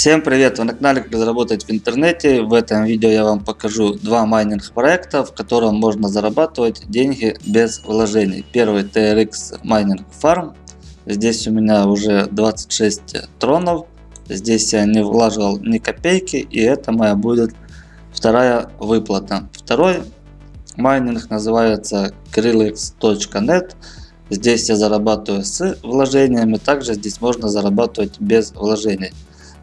Всем привет! Вы на канале Как заработать в интернете. В этом видео я вам покажу два майнинг проекта, в котором можно зарабатывать деньги без вложений. Первый TRX Mining Farm. Здесь у меня уже 26 тронов. Здесь я не вложил ни копейки и это моя будет вторая выплата. Второй майнинг называется Krillex.net. Здесь я зарабатываю с вложениями, также здесь можно зарабатывать без вложений.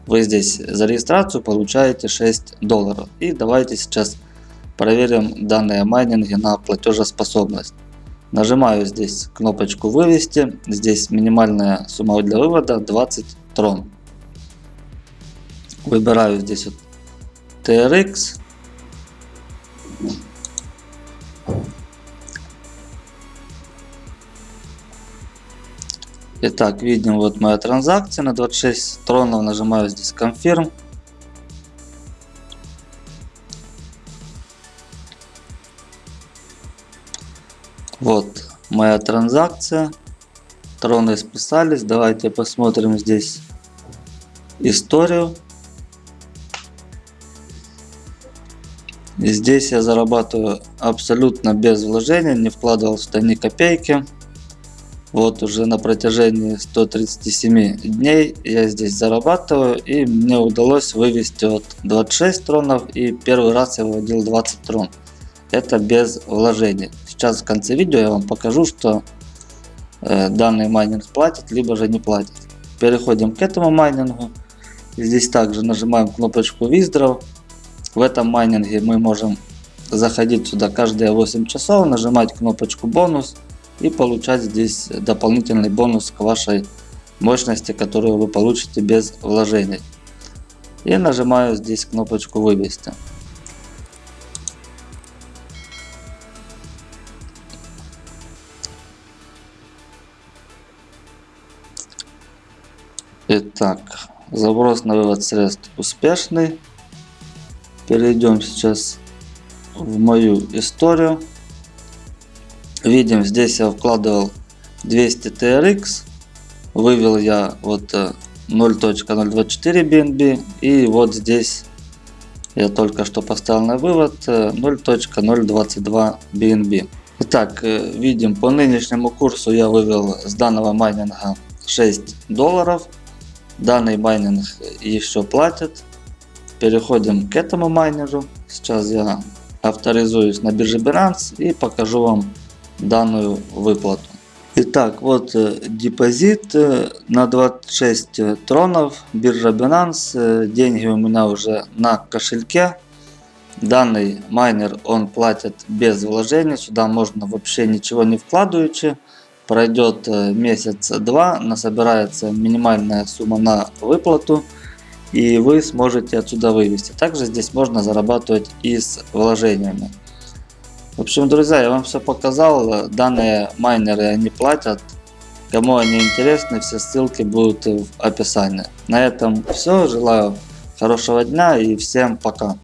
Вы здесь за регистрацию получаете 6 долларов. И давайте сейчас проверим данные майнинги на платежеспособность. Нажимаю здесь кнопочку вывести. Здесь минимальная сумма для вывода 20 трон. Выбираю здесь вот TRX. Итак, видим вот моя транзакция на 26 тронов. Нажимаю здесь Confirm. Вот моя транзакция. Троны списались. Давайте посмотрим здесь историю. И здесь я зарабатываю абсолютно без вложения, не вкладывал сюда ни копейки. Вот уже на протяжении 137 дней я здесь зарабатываю и мне удалось вывести от 26 тронов и первый раз я выводил 20 трон. Это без вложений. Сейчас в конце видео я вам покажу, что э, данный майнинг платит, либо же не платит. Переходим к этому майнингу. Здесь также нажимаем кнопочку Withdraw. В этом майнинге мы можем заходить сюда каждые 8 часов, нажимать кнопочку бонус и получать здесь дополнительный бонус к вашей мощности, которую вы получите без вложений. И нажимаю здесь кнопочку вывести. Итак, заброс на вывод средств успешный. Перейдем сейчас в мою историю. Видим, здесь я вкладывал 200 TRX. Вывел я вот 0.024 э, BNB. И вот здесь я только что поставил на вывод 0.022 э, BNB. Итак, э, видим, по нынешнему курсу я вывел с данного майнинга 6 долларов. Данный майнинг еще платит. Переходим к этому майнеру. Сейчас я авторизуюсь на бирже Binance и покажу вам данную выплату. Итак, вот э, депозит э, на 26 тронов, биржа Binance, э, деньги у меня уже на кошельке. Данный майнер он платит без вложений, сюда можно вообще ничего не вкладываючи. Пройдет месяц-два, насобирается минимальная сумма на выплату и вы сможете отсюда вывести. Также здесь можно зарабатывать и с вложениями. В общем, друзья, я вам все показал. Данные майнеры они платят. Кому они интересны, все ссылки будут в описании. На этом все. Желаю хорошего дня и всем пока.